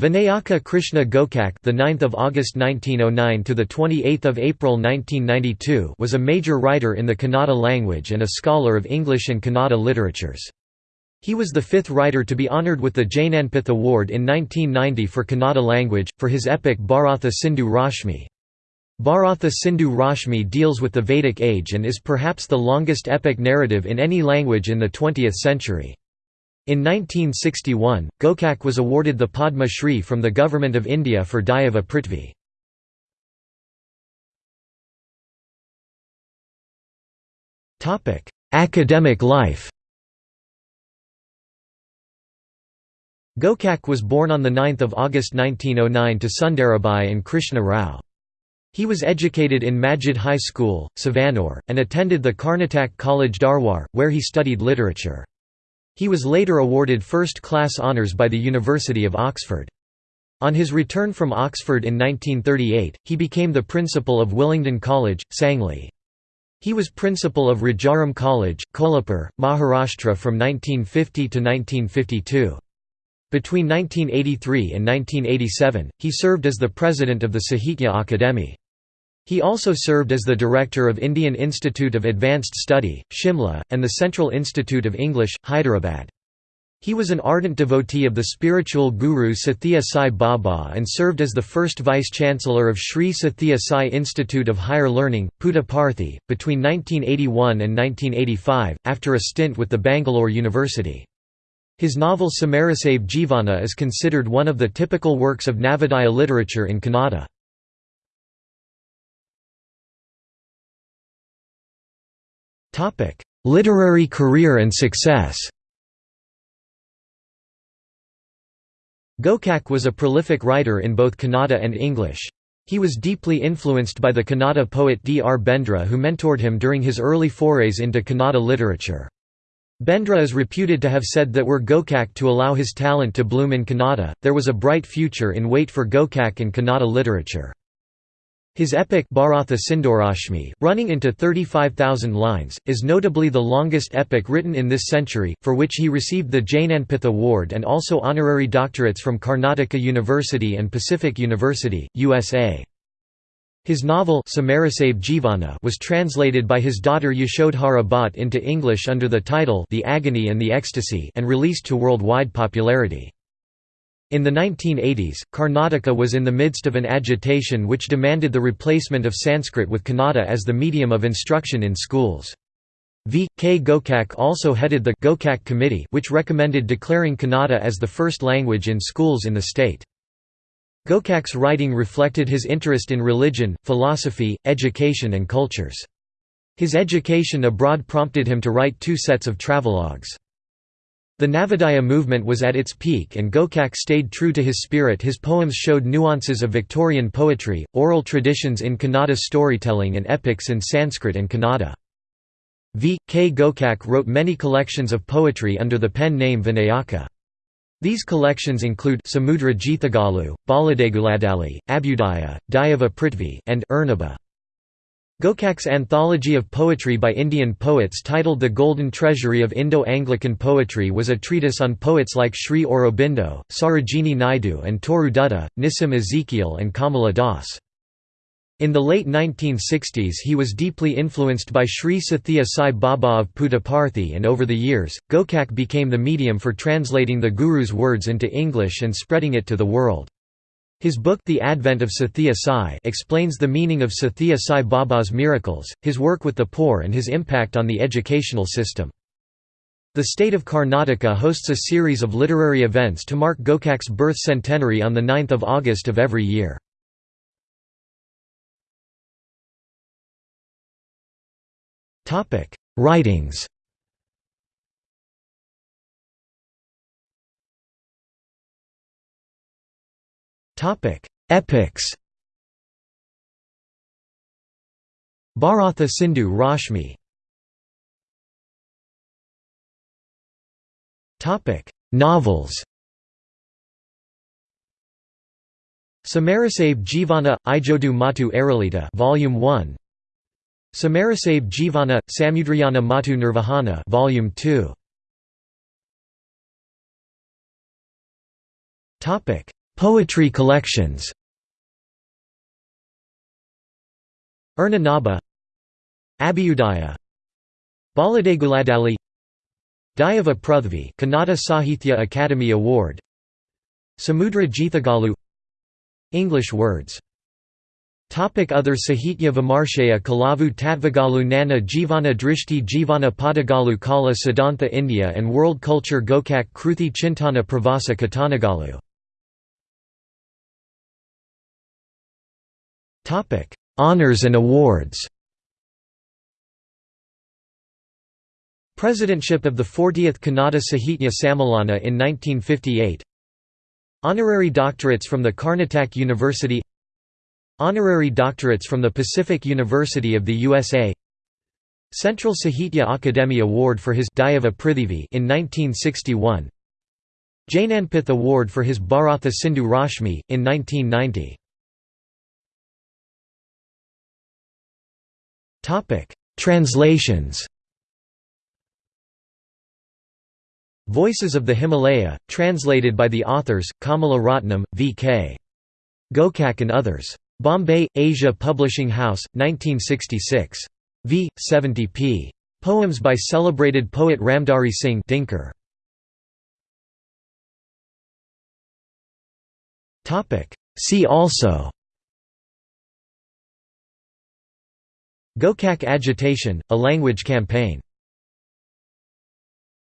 Vinayaka Krishna Gokak, the 9th of August 1909 to the 28th of April 1992, was a major writer in the Kannada language and a scholar of English and Kannada literatures. He was the fifth writer to be honored with the Jnanpith Award in 1990 for Kannada language for his epic Bharatha Sindhu Rashmi. Bharatha Sindhu Rashmi deals with the Vedic age and is perhaps the longest epic narrative in any language in the 20th century. In 1961, Gokak was awarded the Padma Shri from the Government of India for Dayava Prithvi. Academic life Gokak was born on 9 August 1909 to Sundarabai and Krishna Rao. He was educated in Majid High School, Savanore, and attended the Karnatak College Dharwar, where he studied literature. He was later awarded first-class honours by the University of Oxford. On his return from Oxford in 1938, he became the principal of Willingdon College, Sangli. He was principal of Rajaram College, Kolhapur, Maharashtra from 1950 to 1952. Between 1983 and 1987, he served as the president of the Sahitya Akademi. He also served as the director of Indian Institute of Advanced Study, Shimla, and the Central Institute of English, Hyderabad. He was an ardent devotee of the spiritual guru Sathya Sai Baba and served as the first vice-chancellor of Sri Sathya Sai Institute of Higher Learning, Puttaparthi, between 1981 and 1985, after a stint with the Bangalore University. His novel Samarasave Jivana is considered one of the typical works of Navodaya literature in Kannada. Topic: Literary career and success. Gokak was a prolific writer in both Kannada and English. He was deeply influenced by the Kannada poet D. R. Bendre who mentored him during his early forays into Kannada literature. Bendre is reputed to have said that were Gokak to allow his talent to bloom in Kannada, there was a bright future in wait for Gokak in Kannada literature. His epic Bharatha Sindhurashmi, running into 35,000 lines, is notably the longest epic written in this century, for which he received the Jnanpith Award and also honorary doctorates from Karnataka University and Pacific University, USA. His novel Jivana was translated by his daughter Yashodhara Bhatt into English under the title The Agony and the Ecstasy and released to worldwide popularity. In the 1980s, Karnataka was in the midst of an agitation which demanded the replacement of Sanskrit with Kannada as the medium of instruction in schools. V. K. Gokak also headed the Gokak Committee which recommended declaring Kannada as the first language in schools in the state. Gokak's writing reflected his interest in religion, philosophy, education and cultures. His education abroad prompted him to write two sets of travelogues. The Navodaya movement was at its peak and Gokak stayed true to his spirit his poems showed nuances of Victorian poetry, oral traditions in Kannada storytelling and epics in Sanskrit and Kannada. V. K. Gokak wrote many collections of poetry under the pen name Vinayaka. These collections include Samudra Jithagalu, Baladeguladali, Abhyudaya, Dayava Prithvi, and Urnaba. Gokak's anthology of poetry by Indian poets titled The Golden Treasury of Indo-Anglican Poetry was a treatise on poets like Sri Aurobindo, Sarojini Naidu and Toru Dutta, Nissim Ezekiel and Kamala Das. In the late 1960s he was deeply influenced by Sri Sathya Sai Baba of Puttaparthi and over the years, Gokak became the medium for translating the Guru's words into English and spreading it to the world. His book The Advent of Sathya Sai explains the meaning of Sathya Sai Baba's miracles, his work with the poor and his impact on the educational system. The state of Karnataka hosts a series of literary events to mark Gokak's birth centenary on 9 August of every year. Writings Topic: Epics. Bharatha Sindhu Rashmi. Topic: Novels. Samarasave Jivana Ijodu Matu Aralita Volume 1 Samarasave Jivana Samudrayana Matu Nirvahana Volume 2 Topic Poetry collections. Erna Naba. Abhyudaya Baladeguladali. Dayava Prithvi Kannada Sahithya Academy Award. Samudra Jithagalu. English words. Topic Other Sahitya Vimarshaya Kalavu Tatvagalu Nana Jivana Drishti Jivana Padagalu Kala Siddhantha India and World Culture Gokak Kruthi Chintana Pravasa Katanagalu Honours and awards. Presidentship of the 40th Kannada Sahitya Sammelana in 1958 Honorary doctorates from the Karnataka University. Honorary doctorates from the Pacific University of the USA Central Sahitya Akademi Award for his Dayava in 1961 Jnanpith Award for his Bharatha Sindhu Rashmi, in 1990 Translations Voices of the Himalaya, translated by the authors, Kamala Ratnam, V.K. Gokak and others. Bombay, Asia Publishing House, 1966. v. 70 p. Poems by celebrated poet Ramdhari Singh Dinkar. See also Gokak agitation, a language campaign